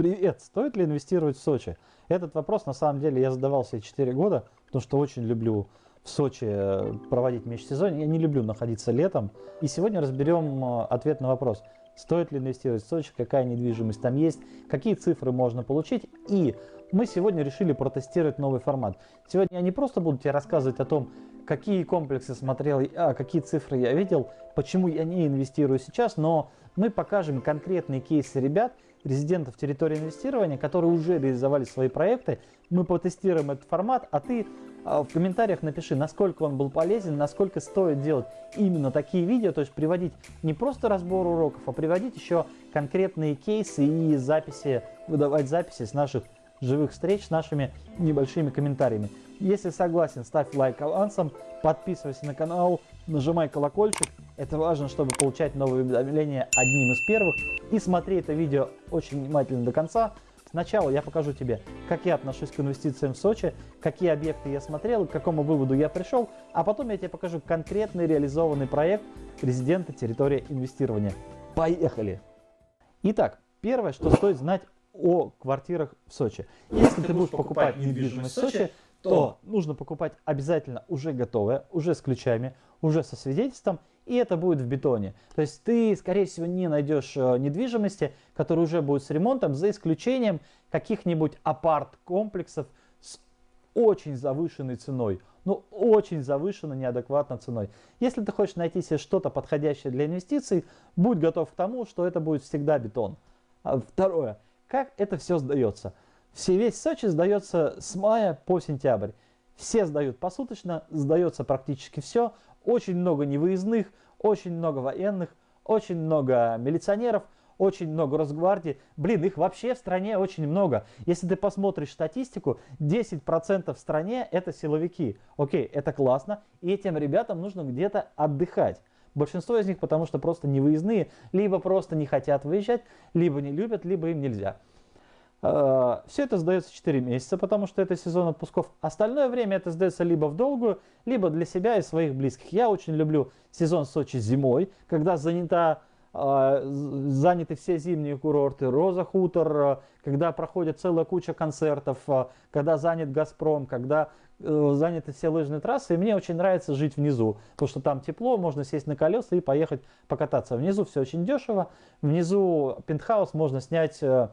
Привет! Стоит ли инвестировать в Сочи? Этот вопрос на самом деле я задавал себе 4 года, потому что очень люблю в Сочи э, проводить межсезонье. Я не люблю находиться летом. И сегодня разберем э, ответ на вопрос, стоит ли инвестировать в Сочи, какая недвижимость там есть, какие цифры можно получить. И мы сегодня решили протестировать новый формат. Сегодня я не просто буду тебе рассказывать о том, какие комплексы смотрел, а какие цифры я видел, почему я не инвестирую сейчас, но мы покажем конкретные кейсы ребят, резидентов территории инвестирования, которые уже реализовали свои проекты. Мы потестируем этот формат, а ты а, в комментариях напиши, насколько он был полезен, насколько стоит делать именно такие видео, то есть приводить не просто разбор уроков, а приводить еще конкретные кейсы и записи, выдавать записи с наших живых встреч с нашими небольшими комментариями. Если согласен, ставь лайк авансом, подписывайся на канал, нажимай колокольчик. Это важно, чтобы получать новые уведомления одним из первых. И смотри это видео очень внимательно до конца. Сначала я покажу тебе, как я отношусь к инвестициям в Сочи, какие объекты я смотрел, к какому выводу я пришел, а потом я тебе покажу конкретный реализованный проект резидента территории инвестирования. Поехали! Итак, первое, что стоит знать о квартирах в Сочи. Если ты будешь покупать недвижимость в Сочи, то нужно покупать обязательно уже готовое, уже с ключами, уже со свидетельством, и это будет в бетоне. То есть ты, скорее всего, не найдешь э, недвижимости, которые уже будут с ремонтом, за исключением каких-нибудь апарт-комплексов с очень завышенной ценой. Ну, очень завышенной, неадекватной ценой. Если ты хочешь найти себе что-то подходящее для инвестиций, будь готов к тому, что это будет всегда бетон. А второе. Как это все сдается? Все, весь Сочи сдается с мая по сентябрь. Все сдают посуточно, сдается практически все. Очень много невыездных, очень много военных, очень много милиционеров, очень много Росгвардии. Блин, их вообще в стране очень много. Если ты посмотришь статистику, 10% в стране это силовики. Окей, это классно, и этим ребятам нужно где-то отдыхать. Большинство из них потому что просто не выездные, либо просто не хотят выезжать, либо не любят, либо им нельзя. А, Все это сдается 4 месяца, потому что это сезон отпусков. Остальное время это сдается либо в долгую, либо для себя и своих близких. Я очень люблю сезон Сочи зимой, когда занята а, заняты все зимние курорты, Роза Хутор, когда проходит целая куча концертов, когда занят Газпром, когда э, заняты все лыжные трассы. И мне очень нравится жить внизу, потому что там тепло, можно сесть на колеса и поехать покататься. Внизу все очень дешево, внизу пентхаус можно снять э,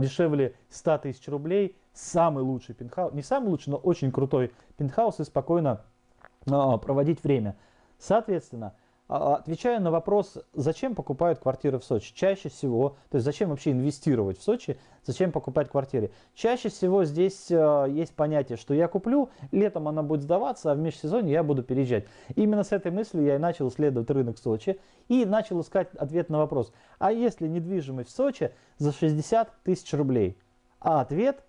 дешевле 100 тысяч рублей. Самый лучший пентхаус, не самый лучший, но очень крутой пентхаус и спокойно проводить время. Соответственно, а, отвечая на вопрос, зачем покупают квартиры в Сочи, чаще всего, то есть зачем вообще инвестировать в Сочи, зачем покупать квартиры, чаще всего здесь э, есть понятие, что я куплю, летом она будет сдаваться, а в межсезонье я буду переезжать. Именно с этой мыслью я и начал исследовать рынок Сочи и начал искать ответ на вопрос, а если недвижимость в Сочи за 60 тысяч рублей? А ответ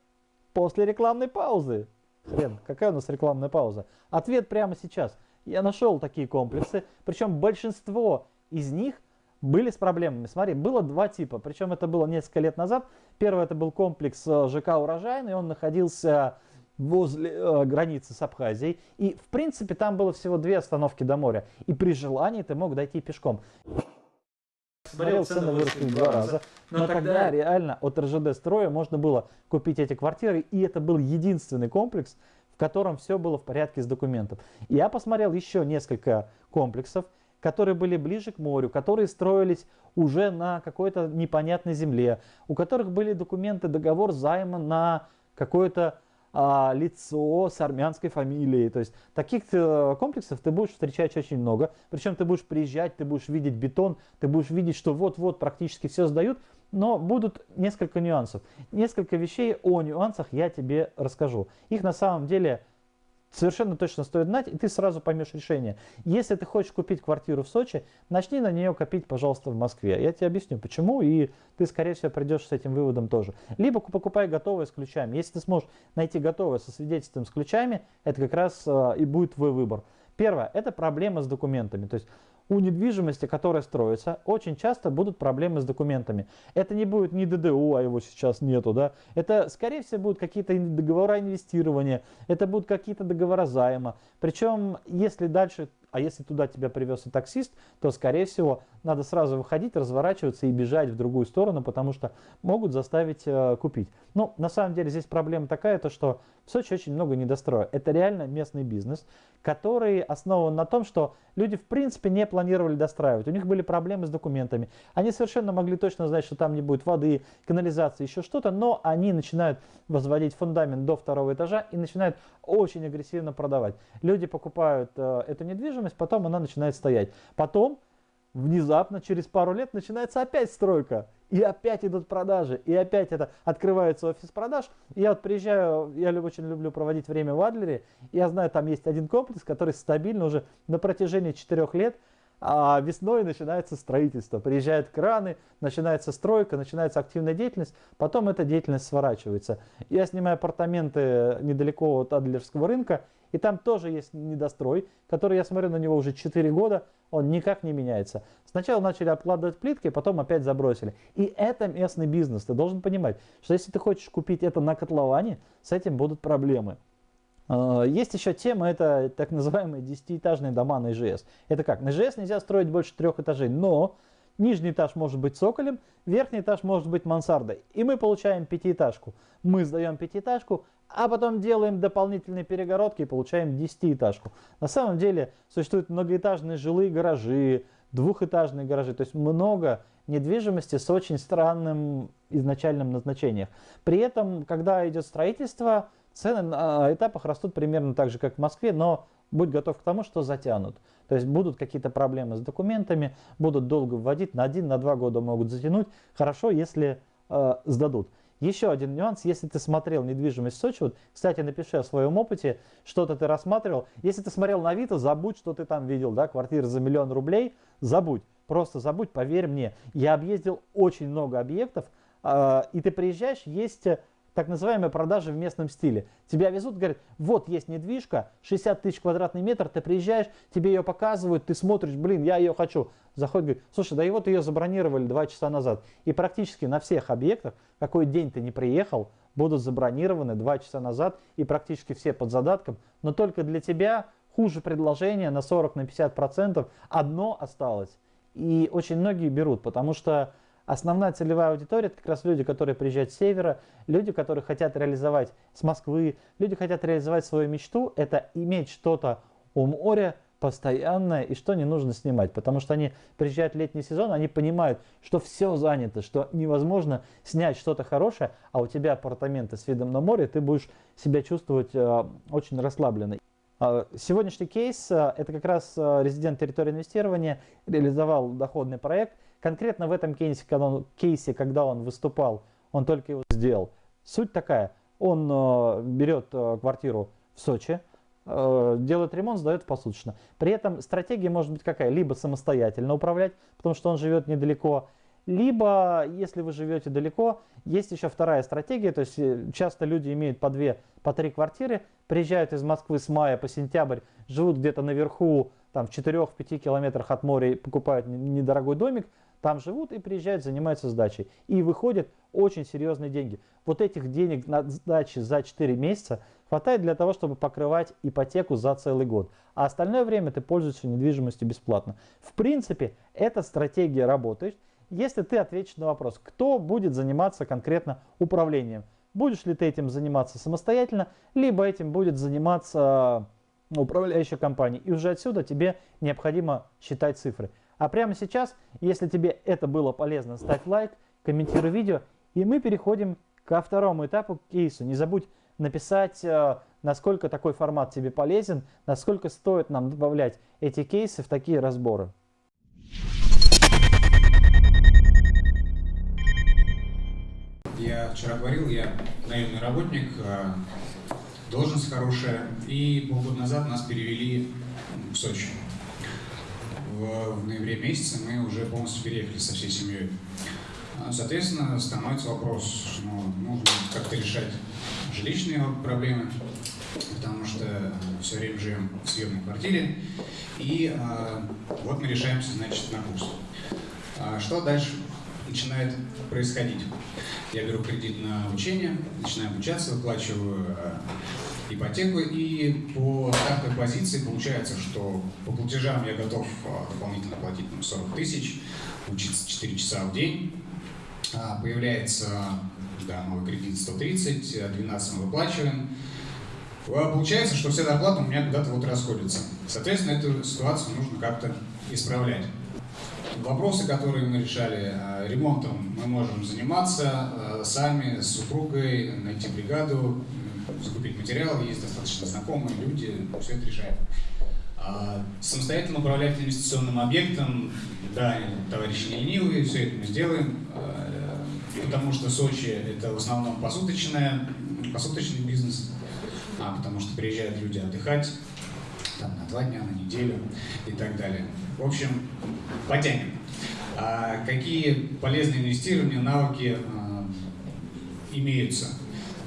после рекламной паузы. Хрен, какая у нас рекламная пауза? Ответ прямо сейчас – я нашел такие комплексы, причем большинство из них были с проблемами. Смотри, было два типа, причем это было несколько лет назад. Первый это был комплекс э, ЖК «Урожайный», он находился возле э, границы с Абхазией. И, в принципе, там было всего две остановки до моря. И при желании ты мог дойти пешком. Смотрел, цены выросли в два раза. Но, но тогда реально от РЖД строя можно было купить эти квартиры. И это был единственный комплекс, в котором все было в порядке с документом. Я посмотрел еще несколько комплексов, которые были ближе к морю, которые строились уже на какой-то непонятной земле, у которых были документы, договор займа на какое-то а, лицо с армянской фамилией. То есть таких э, комплексов ты будешь встречать очень много. Причем ты будешь приезжать, ты будешь видеть бетон, ты будешь видеть, что вот-вот практически все сдают но будут несколько нюансов. Несколько вещей о нюансах я тебе расскажу. Их на самом деле совершенно точно стоит знать, и ты сразу поймешь решение. Если ты хочешь купить квартиру в Сочи, начни на нее копить, пожалуйста, в Москве. Я тебе объясню, почему, и ты, скорее всего, придешь с этим выводом тоже. Либо покупай готовое с ключами. Если ты сможешь найти готовое со свидетельством с ключами, это как раз э, и будет твой выбор. Первое, это проблема с документами. То есть у недвижимости, которая строится, очень часто будут проблемы с документами. Это не будет ни ДДУ, а его сейчас нету, да. Это, скорее всего, будут какие-то договора инвестирования, это будут какие-то договора займа. Причем, если дальше а если туда тебя привез и таксист, то, скорее всего, надо сразу выходить, разворачиваться и бежать в другую сторону, потому что могут заставить э, купить. Ну, на самом деле здесь проблема такая, то что в Сочи очень много недостроя. Это реально местный бизнес, который основан на том, что люди в принципе не планировали достраивать. У них были проблемы с документами. Они совершенно могли точно знать, что там не будет воды, канализации, еще что-то, но они начинают возводить фундамент до второго этажа и начинают очень агрессивно продавать. Люди покупают э, эту недвижимость, потом она начинает стоять. Потом внезапно через пару лет начинается опять стройка. И опять идут продажи, и опять это открывается офис продаж. Я вот приезжаю, я очень люблю проводить время в Адлере, я знаю, там есть один комплекс, который стабильно уже на протяжении четырех лет а весной начинается строительство, приезжают краны, начинается стройка, начинается активная деятельность, потом эта деятельность сворачивается. Я снимаю апартаменты недалеко от Адлерского рынка, и там тоже есть недострой, который я смотрю на него уже 4 года, он никак не меняется. Сначала начали обкладывать плиткой, потом опять забросили. И это местный бизнес. Ты должен понимать, что если ты хочешь купить это на котловане, с этим будут проблемы. А, есть еще тема, это так называемые десятиэтажные дома на ИЖС. Это как? На ИЖС нельзя строить больше трех этажей, но нижний этаж может быть цоколем, верхний этаж может быть мансардой. И мы получаем пятиэтажку. Мы сдаем пятиэтажку, а потом делаем дополнительные перегородки и получаем десятиэтажку. На самом деле существуют многоэтажные жилые гаражи, двухэтажные гаражи, то есть много недвижимости с очень странным изначальным назначением. При этом, когда идет строительство, Цены на этапах растут примерно так же, как в Москве, но будь готов к тому, что затянут. То есть будут какие-то проблемы с документами, будут долго вводить, на один, на два года могут затянуть. Хорошо, если э, сдадут. Еще один нюанс, если ты смотрел недвижимость в Сочи, вот, кстати, напиши о своем опыте, что-то ты рассматривал. Если ты смотрел на Авито, забудь, что ты там видел, да, квартира за миллион рублей, забудь. Просто забудь, поверь мне. Я объездил очень много объектов, э, и ты приезжаешь, есть так называемые продажи в местном стиле. Тебя везут, говорят, вот есть недвижка, 60 тысяч квадратный метр, ты приезжаешь, тебе ее показывают, ты смотришь, блин, я ее хочу. Заходит, говорит, слушай, да и вот ее забронировали два часа назад. И практически на всех объектах, какой день ты не приехал, будут забронированы два часа назад и практически все под задатком. Но только для тебя хуже предложение на 40-50% на 50% одно осталось. И очень многие берут, потому что Основная целевая аудитория – это как раз люди, которые приезжают с севера, люди, которые хотят реализовать с Москвы, люди хотят реализовать свою мечту – это иметь что-то у моря, постоянное и что не нужно снимать. Потому что они приезжают в летний сезон, они понимают, что все занято, что невозможно снять что-то хорошее, а у тебя апартаменты с видом на море, ты будешь себя чувствовать э, очень расслабленно. А, сегодняшний кейс э, – это как раз э, резидент территории инвестирования реализовал доходный проект – Конкретно в этом кейсе когда, он, кейсе, когда он выступал, он только его сделал. Суть такая, он э, берет э, квартиру в Сочи, э, делает ремонт, сдает посуточно. При этом стратегия может быть какая? Либо самостоятельно управлять, потому что он живет недалеко, либо, если вы живете далеко, есть еще вторая стратегия, то есть э, часто люди имеют по две, по три квартиры, приезжают из Москвы с мая по сентябрь, живут где-то наверху, там в 4-5 километрах от моря, покупают недорогой домик, там живут и приезжают, занимаются сдачей. И выходят очень серьезные деньги. Вот этих денег на сдаче за 4 месяца хватает для того, чтобы покрывать ипотеку за целый год. А остальное время ты пользуешься недвижимостью бесплатно. В принципе, эта стратегия работает, если ты ответишь на вопрос, кто будет заниматься конкретно управлением. Будешь ли ты этим заниматься самостоятельно, либо этим будет заниматься управляющая компания. И уже отсюда тебе необходимо считать цифры. А прямо сейчас, если тебе это было полезно, ставь лайк, комментируй видео, и мы переходим ко второму этапу кейсу. Не забудь написать, э, насколько такой формат тебе полезен, насколько стоит нам добавлять эти кейсы в такие разборы. Я вчера говорил, я наемный работник, э, должность хорошая, и полгода назад нас перевели в Сочи в, в ноябре месяце мы уже полностью переехали со всей семьей. А, соответственно, становится вопрос, ну, нужно как-то решать жилищные проблемы, потому что все время живем в съемной квартире, и а, вот мы решаемся, значит, на курс. А, что дальше начинает происходить? Я беру кредит на обучение, начинаю обучаться, выплачиваю а, ипотеку. И по такой позиции получается, что по платежам я готов а, дополнительно платить там, 40 тысяч, учиться 4 часа в день. А, появляется да, новый кредит 130, 12 мы выплачиваем. А, получается, что вся зарплата у меня куда-то вот расходится. Соответственно, эту ситуацию нужно как-то исправлять. Вопросы, которые мы решали, а, ремонтом мы можем заниматься а, сами, с супругой, найти бригаду, закупить материал, есть достаточно знакомые люди, все это решаем. Самостоятельно управлять инвестиционным объектом, да, товарищи не ленивые, все это мы сделаем, потому что Сочи это в основном посуточная, посуточный бизнес, а, потому что приезжают люди отдыхать там, на два дня, на неделю и так далее. В общем, потянем. А какие полезные инвестирования, навыки а, имеются?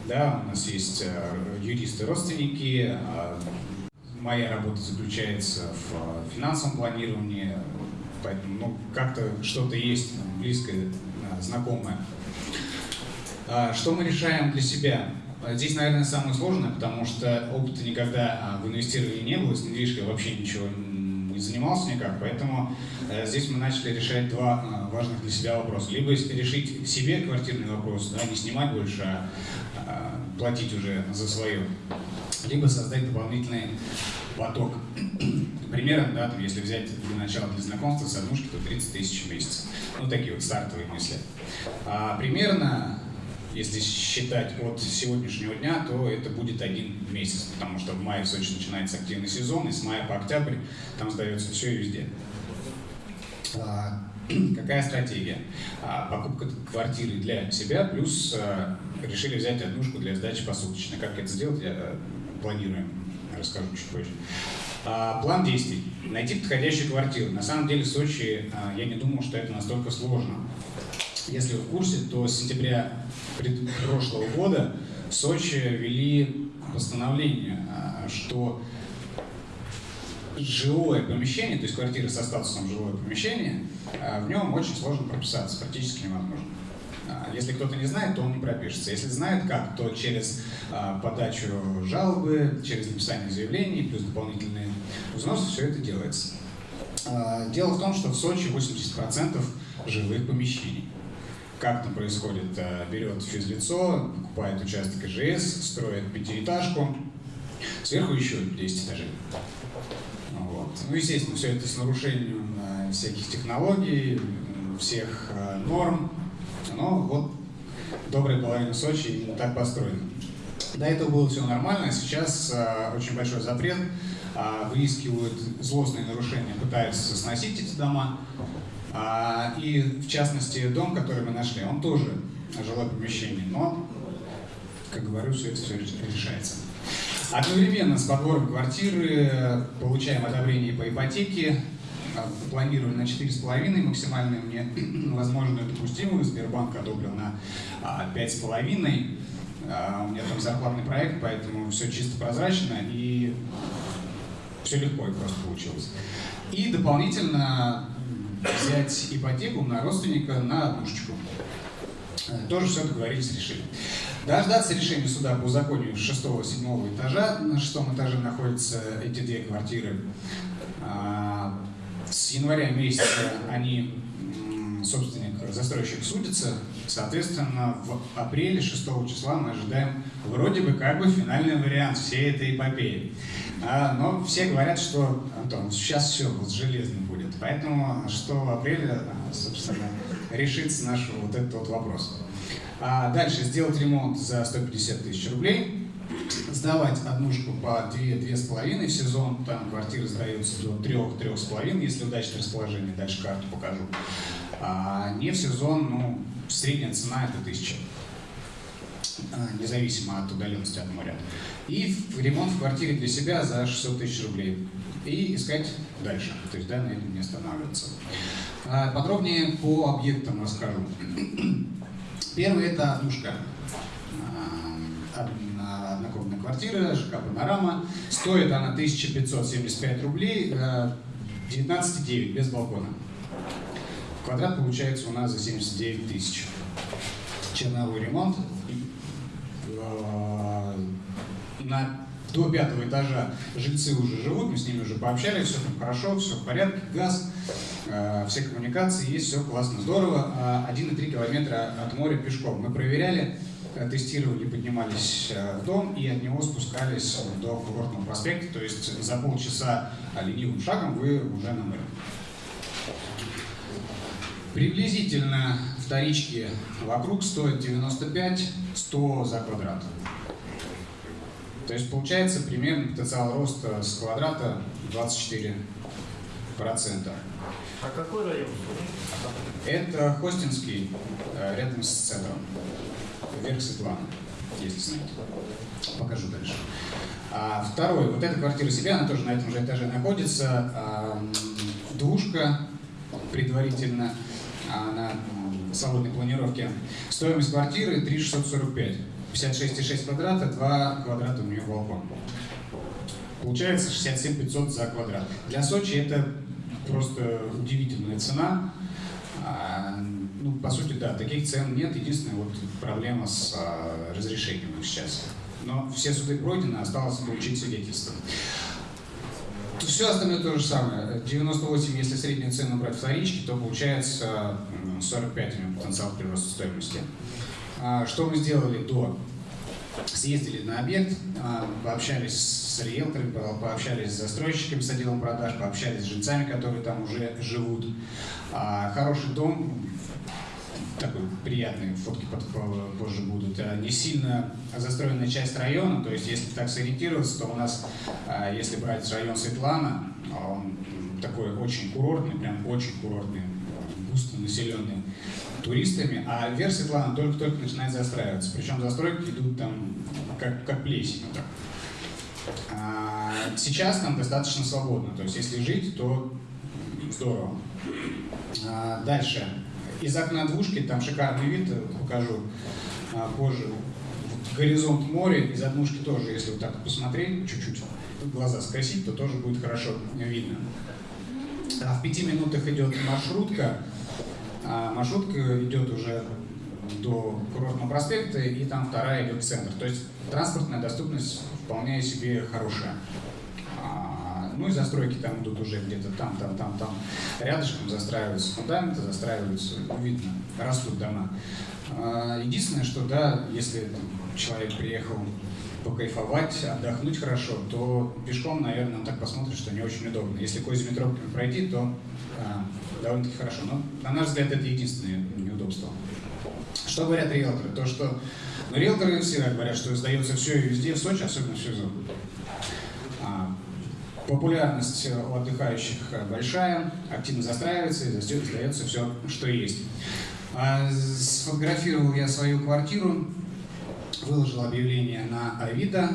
Да, у нас есть а, юристы-родственники, а, моя работа заключается в а, финансовом планировании, поэтому ну, как-то что-то есть близкое, а, знакомое. А, что мы решаем для себя? Здесь, наверное, самое сложное, потому что опыта никогда а, в инвестировании не было, с недвижкой вообще ничего не занимался никак, поэтому э, здесь мы начали решать два а, важных для себя вопроса. Либо решить себе квартирный вопрос, да, не снимать больше, а, а платить уже за свое, либо создать дополнительный поток. Примерно, да, там, если взять для начала для знакомства с однушки, то 30 тысяч в месяц. Ну, такие вот стартовые мысли. А, примерно если считать от сегодняшнего дня, то это будет один месяц, потому что в мае в Сочи начинается активный сезон, и с мая по октябрь там сдается все и везде. А, какая стратегия? А, покупка квартиры для себя, плюс а, решили взять однушку для сдачи посуточно. Как это сделать, я э, планируем, расскажу чуть позже. План действий. Найти подходящую квартиру. На самом деле в Сочи я не думал, что это настолько сложно. Если вы в курсе, то с сентября прошлого года в Сочи ввели постановление, а, что жилое помещение, то есть квартира со статусом жилое помещение, а, в нем очень сложно прописаться, практически невозможно. А, если кто-то не знает, то он не пропишется. Если знает как, то через подачу жалобы, через написание заявлений, плюс дополнительные взносы, все это делается. Дело в том, что в Сочи 80% жилых помещений. Как там происходит? Э, берет физлицо, покупает участок ИЖС, строит пятиэтажку, сверху еще 10 этажей. Вот. Ну, естественно, все это с нарушением э, всяких технологий, всех э, норм. Но вот добрая половина Сочи так построена. До этого было все нормально, сейчас очень большой запрет, выискивают злостные нарушения, пытаются сносить эти дома. А, и в частности дом, который мы нашли, он тоже жилое помещение, но, как говорю, все это все решается. Одновременно с подбором квартиры получаем одобрение по ипотеке, а, планировали на 4,5, максимальную мне возможную допустимую, Сбербанк одобрил на 5,5. А, у меня там зарплатный проект, поэтому все чисто прозрачно и все легко и просто получилось. И дополнительно взять ипотеку на родственника на однушечку. Э, тоже все договорились, решили. Дождаться решения суда по законию 6-7 этажа. На шестом этаже находятся эти две квартиры. А, с января месяца они, собственник, застройщик судится. Соответственно, в апреле 6 числа мы ожидаем вроде бы как бы финальный вариант всей этой эпопеи. А, но все говорят, что, Антон, сейчас все вот железно будет. Поэтому 6 апреля, собственно, решится наш вот этот вот вопрос. А дальше сделать ремонт за 150 тысяч рублей, сдавать однушку по 2-2,5 в сезон, там квартира сдается до 3-3,5, если удачное расположение, дальше карту покажу. А не в сезон, ну, средняя цена это 1000 а, независимо от удаленности от моря. И ремонт в квартире для себя за 600 тысяч рублей и искать дальше, то есть да, на этом не останавливаться. А, подробнее по объектам расскажу. Первый это однушка. Однокомнатная квартира, ЖК «Панорама». Стоит она 1575 рублей, 19,9 без балкона. Квадрат получается у нас за 79 тысяч. Черновой ремонт. А, на до пятого этажа жильцы уже живут, мы с ними уже пообщались, все там хорошо, все в порядке, газ, э, все коммуникации есть, все классно, здорово. 1,3 километра от моря пешком. Мы проверяли, э, тестировали, поднимались в дом и от него спускались до курортного проспекта, то есть за полчаса ленивым шагом вы уже на море. Приблизительно вторички вокруг стоят 95-100 за квадрат. То есть получается примерно потенциал роста с квадрата 24%. А какой район? Это Хостинский, э, рядом с центром. Верх Светлана, если знаете. Покажу дальше. А второй, вот эта квартира себя, она тоже на этом же этаже находится. Двушка предварительно на свободной планировке. Стоимость квартиры 3645. 56,6 квадрата, 2 квадрата у нее балкон. Получается 67 500 за квадрат. Для Сочи это просто удивительная цена. А, ну, по сути, да, таких цен нет. Единственная вот проблема с а, разрешением сейчас. Но все суды пройдены, осталось получить свидетельство. Все остальное то же самое. 98, если среднюю цену брать вторички, то получается 45 у него потенциал прироста стоимости. А, что мы сделали до? Съездили на объект, а, пообщались с риэлторами, пообщались с застройщиками, с отделом продаж, пообщались с жильцами, которые там уже живут. А, хороший дом, такой приятный, фотки позже будут. Не сильно застроенная часть района, то есть если так сориентироваться, то у нас, если брать район Светлана, он такой очень курортный, прям очень курортный, густо населенный туристами, а верх Светлана только-только начинает застраиваться. Причем застройки идут там как, как плесень. Так. А сейчас там достаточно свободно, то есть если жить, то здорово. А дальше. Из окна двушки там шикарный вид, покажу а, позже. Горизонт моря, из однушки тоже, если вот так посмотреть, чуть-чуть глаза скосить, то тоже будет хорошо видно. А в пяти минутах идет маршрутка, а маршрутка идет уже до курортного проспекта, и там вторая идет в центр. То есть транспортная доступность вполне себе хорошая. Ну и застройки там идут уже где-то там, там, там, там. Рядышком застраиваются фундаменты, застраиваются, видно, растут дома. А, единственное, что да, если человек приехал покайфовать, отдохнуть хорошо, то пешком, наверное, он так посмотрит, что не очень удобно. Если козьими тропками пройти, то а, довольно-таки хорошо. Но, на наш взгляд, это единственное неудобство. Что говорят риэлторы? То, что ну, риэлторы всегда говорят, что сдается все и везде, в Сочи, особенно в сезон. Популярность у отдыхающих большая, активно застраивается и сдается все, что есть. А, сфотографировал я свою квартиру, выложил объявление на Авито,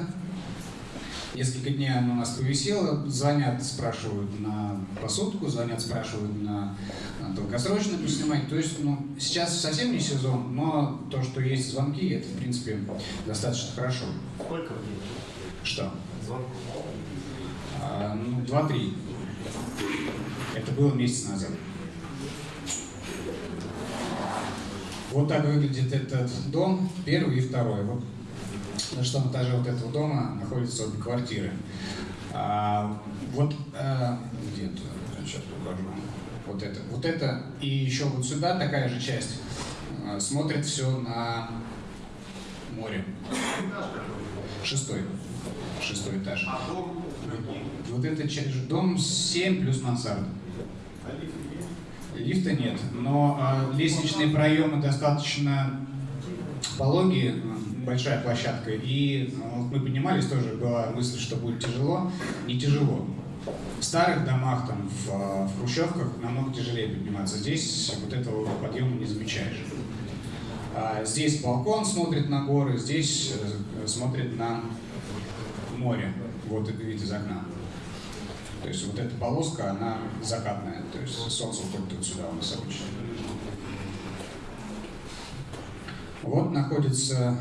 Несколько дней оно у нас повисело, звонят, спрашивают на посудку, звонят, спрашивают на, на долгосрочно поснимать. То есть, ну, сейчас совсем не сезон, но то, что есть звонки, это, в принципе, достаточно хорошо. Сколько в день? Что? Звонков? Ну, два-три. Это было месяц назад. Вот так выглядит этот дом, первый и второй. Вот на шестом этаже вот этого дома находятся обе квартиры. А, вот а, где то сейчас покажу. Вот это, вот это и еще вот сюда такая же часть а, смотрит все на море. Шестой. Шестой этаж. А дом? Вот, вот это дом 7 плюс мансарда. Лифта нет, но э, лестничные проемы достаточно пологие, большая площадка, и ну, мы поднимались, тоже была мысль, что будет тяжело. Не тяжело. В старых домах, там, в, в хрущевках намного тяжелее подниматься. Здесь вот этого подъема не замечаешь. А здесь балкон смотрит на горы, здесь э, смотрит на море. Вот это вид из окна. То есть вот эта полоска, она закатная, то есть солнце уходит вот сюда у нас обычно. Вот находится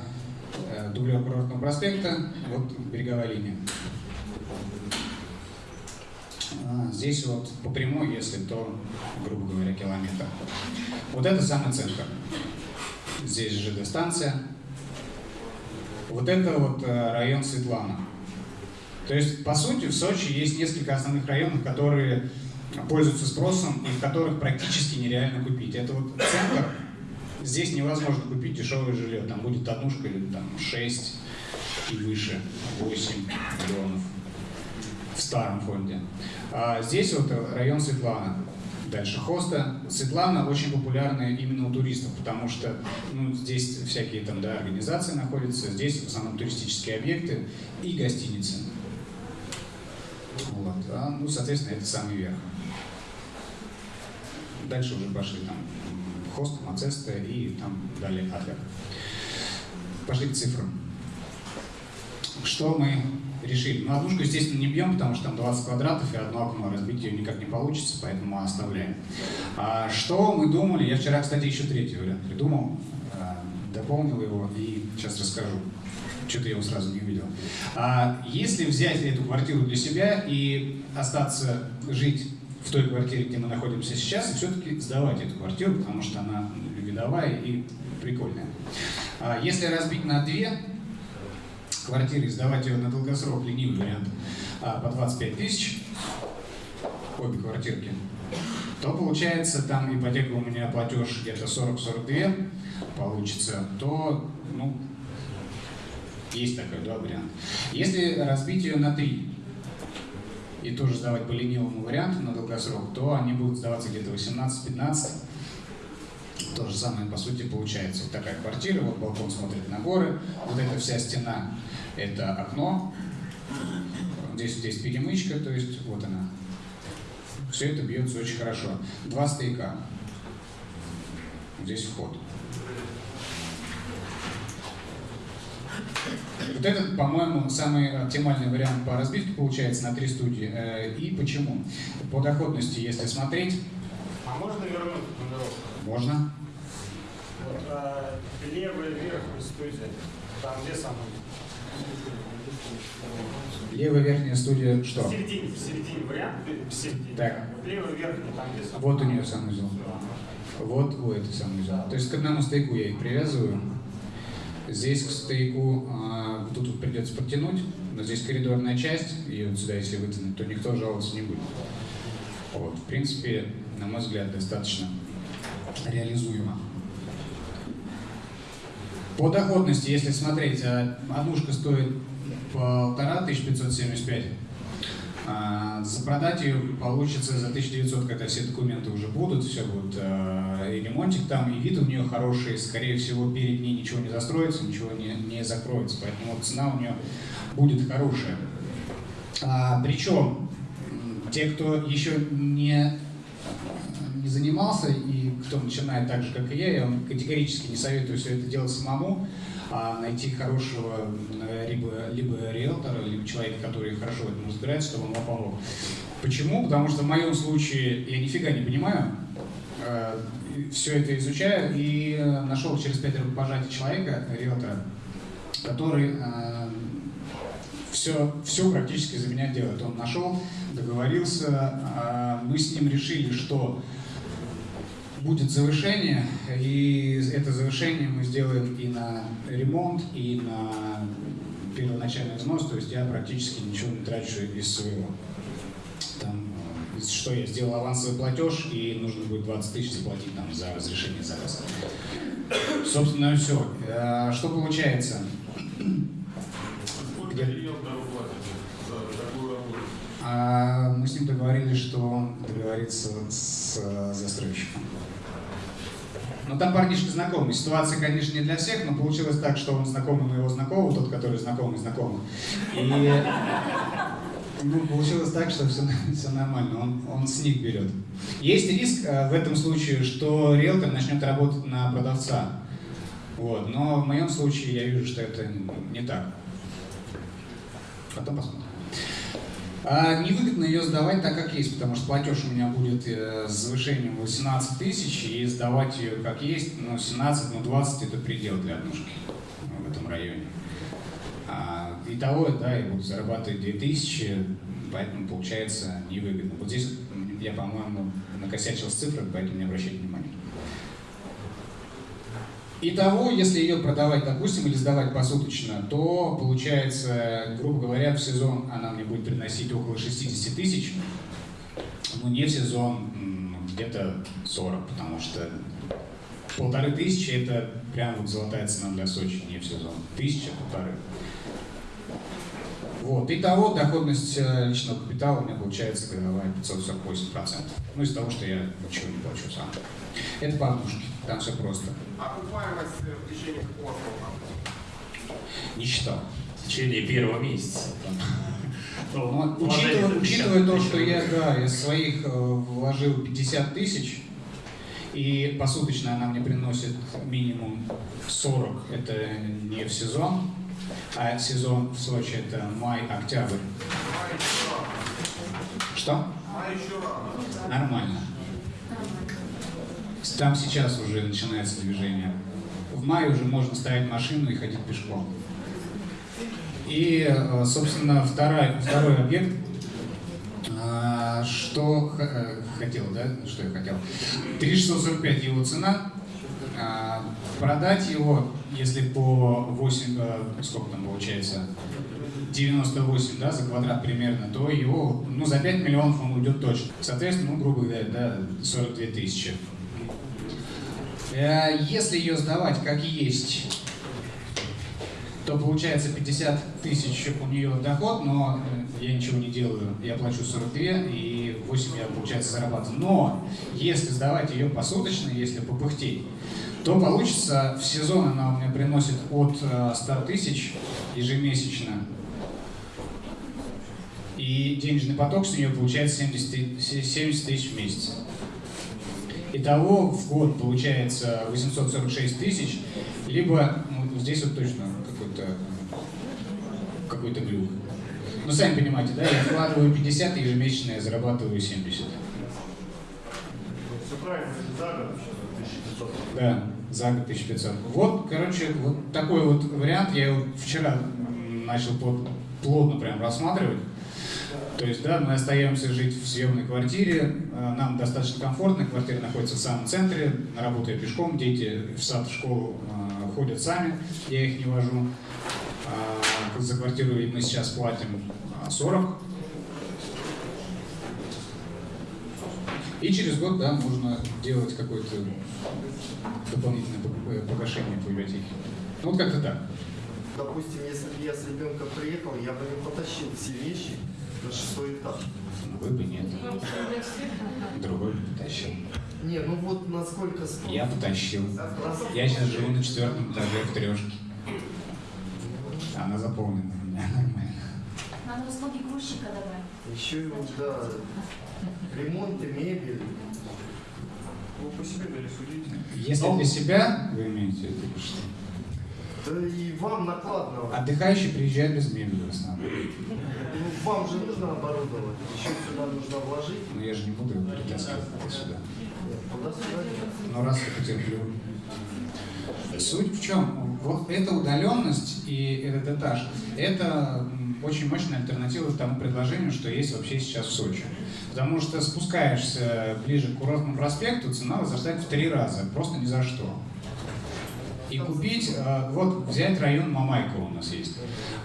э, дублер курортного проспекта, вот береговая линия. А, здесь вот по прямой, если то, грубо говоря, километр. Вот это самый центр. Здесь ЖД-станция. Вот это вот э, район Светлана. То есть, по сути, в Сочи есть несколько основных районов, которые пользуются спросом и в которых практически нереально купить. Это вот центр, здесь невозможно купить дешевое жилье, там будет однушка или там 6 и выше, 8 миллионов в старом фонде. А здесь вот район Светлана, дальше Хоста. Светлана очень популярная именно у туристов, потому что ну, здесь всякие там да, организации находятся, здесь в основном туристические объекты и гостиницы. Вот. А, ну, соответственно, это самый верх. Дальше уже пошли там Хост, Мацеста и там далее Адлер. Пошли к цифрам. Что мы решили? Ну, однушку, естественно, не бьем, потому что там 20 квадратов и одно окно, разбить ее никак не получится, поэтому оставляем. А что мы думали? Я вчера, кстати, еще третий вариант придумал, а, дополнил его и сейчас расскажу. Что-то я его сразу не увидел. А если взять эту квартиру для себя и остаться жить в той квартире, где мы находимся сейчас, и все-таки сдавать эту квартиру, потому что она видовая и прикольная. А если разбить на две квартиры, сдавать ее на долгосрок, ленивый вариант, а, по 25 тысяч, обе квартирки, то получается там ипотека у меня платеж где-то 40-42 получится, то ну, есть такой да, вариант. Если разбить ее на три и тоже сдавать по ленивому варианту на долгосрок, то они будут сдаваться где-то 18-15. То же самое, по сути, получается. Вот такая квартира, вот балкон смотрит на горы, вот эта вся стена – это окно, здесь, здесь перемычка, то есть вот она. Все это бьется очень хорошо. Два стояка. Здесь вход. Вот этот, по-моему, самый оптимальный вариант по разбивке получается на три студии. Э, и почему? По доходности, если смотреть... А можно вернуть нумеровку? Можно. Вот, а, левая верхняя студия, там где самый? Левая верхняя студия что? В середине, в середине вариант, в середине. Так. Левая верхняя, там где самый? Вот у нее санузел. Вот у этой санузел. То есть к одному стейку я их привязываю. Здесь к стояку а, тут вот придется протянуть, но здесь коридорная часть, и вот сюда если вытянуть, то никто жаловаться не будет. Вот, в принципе, на мой взгляд, достаточно реализуемо. По доходности, если смотреть, а, однушка стоит 1575 запродать ее получится за 1900, когда все документы уже будут, все будет, э, и ремонтик там, и вид у нее хороший, скорее всего, перед ней ничего не застроится, ничего не, не закроется, поэтому цена у нее будет хорошая. А, причем, те, кто еще не, не занимался и кто начинает так же, как и я, я вам категорически не советую все это делать самому, а найти хорошего либо, либо риэлтора, либо человека, который хорошо в этом разбирается, чтобы он вам помог. Почему? Потому что в моем случае я нифига не понимаю, э, все это изучаю и нашел через пять рукопожатий человека, риэлтора, который все, э, все практически за меня делает. Он нашел, договорился, э, мы с ним решили, что будет завышение, и это завышение мы сделаем и на ремонт, и на первоначальный взнос, то есть я практически ничего не трачу из своего. Там, что я сделал авансовый платеж, и нужно будет 20 тысяч заплатить там, за разрешение заказа. Собственно, все. А, что получается? Где... А, мы с ним договорились, что он договорится с застройщиком. Ну, там парнишка знакомый. Ситуация, конечно, не для всех, но получилось так, что он знакомый моего знакомого, тот, который знакомый знакомый. И ну, получилось так, что все, все нормально, он, он с них берет. Есть риск э, в этом случае, что риэлтор начнет работать на продавца. Вот. Но в моем случае я вижу, что это не так. Потом посмотрим. А невыгодно ее сдавать так, как есть, потому что платеж у меня будет э, с завышением 18 тысяч, и сдавать ее как есть, ну, 17, ну, 20 это предел для однушки в этом районе. А, итого, да, я буду зарабатывать 2000, поэтому получается невыгодно. Вот здесь я, по-моему, накосячил с цифрами, поэтому не обращайте внимания. Итого, если ее продавать, допустим, или сдавать посуточно, то получается, грубо говоря, в сезон она мне будет приносить около 60 тысяч, ну не в сезон где-то 40, потому что полторы тысячи это прям вот золотая цена для Сочи, не в сезон. Тысяча, полторы. Вот. Итого доходность э, личного капитала у меня получается годовая 548%. Ну, из того, что я ничего не плачу сам. Это по однушке, там все просто. Окупаемость в течение какого срока? Не считал. В течение первого месяца. Но, учитывая, учитывая то, что я, да, из своих э, вложил 50 тысяч, и посуточно она мне приносит минимум 40, это не в сезон, а сезон в Сочи это май-октябрь. Что? А еще рано. Нормально. Там сейчас уже начинается движение. В мае уже можно ставить машину и ходить пешком. И, э, собственно, второй, второй объект, а, что э, хотел, да, что я хотел. 3645 его цена. Продать его, если по 8, э, сколько там получается, 98 да, за квадрат примерно, то его, ну, за 5 миллионов он уйдет точно. Соответственно, ну, грубо говоря, да, 42 тысячи. Э, если ее сдавать как есть, то получается 50 тысяч у нее доход, но э, я ничего не делаю, я плачу 42 и 8 я, получается, зарабатываю. Но если сдавать ее посуточно, если попыхтеть, то получится в сезон она у меня приносит от 100 тысяч ежемесячно. И денежный поток с нее получается 70, 70 тысяч в месяц. Итого в год получается 846 тысяч, либо, ну, здесь вот точно какой-то какой-то глюк. Ну, сами понимаете, да, я вкладываю 50, ежемесячно я зарабатываю 70. Все правильно, за год сейчас 1500. Да, за год 1500. Вот, короче, вот такой вот вариант я его вчера начал плот- плотно прям рассматривать. То есть, да, мы остаемся жить в съемной квартире, э, нам достаточно комфортно, квартира находится в самом центре, работаю пешком, дети в сад, в школу э, ходят сами, я их не вожу. А, За квартиру мы сейчас платим а, 40. И через год, да, можно делать какое-то дополнительное пог- погашение по ипотеке. Ну, вот как-то так. Допустим, если бы я с ребенком приехал, я бы не потащил все вещи на шестой этаж. Вы бы нет. Другой бы потащил. Не, ну вот насколько. Я потащил. Я сейчас живу на четвертом этаже в трешке. Она заполнена у меня нормально. Надо услуги грузчика добавить. Еще и вот, да, ремонт и мебель. Вы по себе дали судить. Если для себя, вы имеете в виду что? Да и вам накладно. Отдыхающий приезжает без мебели в основном. Ну, вам же нужно оборудовать. Еще сюда нужно вложить. Но я же не буду его перетаскивать сюда. Нет, Туда-сюда нет. Но раз я потерплю. Суть в чем? Вот эта удаленность и этот этаж, это очень мощная альтернатива тому предложению, что есть вообще сейчас в Сочи. Потому что спускаешься ближе к курортному проспекту, цена возрастает в три раза, просто ни за что. И купить, э, вот взять район Мамайка у нас есть.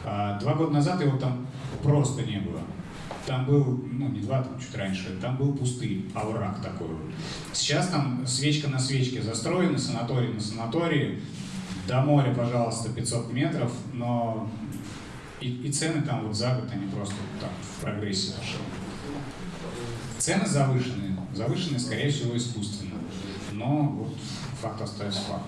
А, Два года назад его там просто не было. Там был, ну не два, там чуть раньше, там был пустый овраг такой. Сейчас там свечка на свечке застроены, санаторий на санатории. До моря, пожалуйста, 500 метров, но и, и цены там вот за год, они просто там в прогрессе пошли. Цены завышенные, завышенные, скорее всего, искусственно. Но вот fata stessa.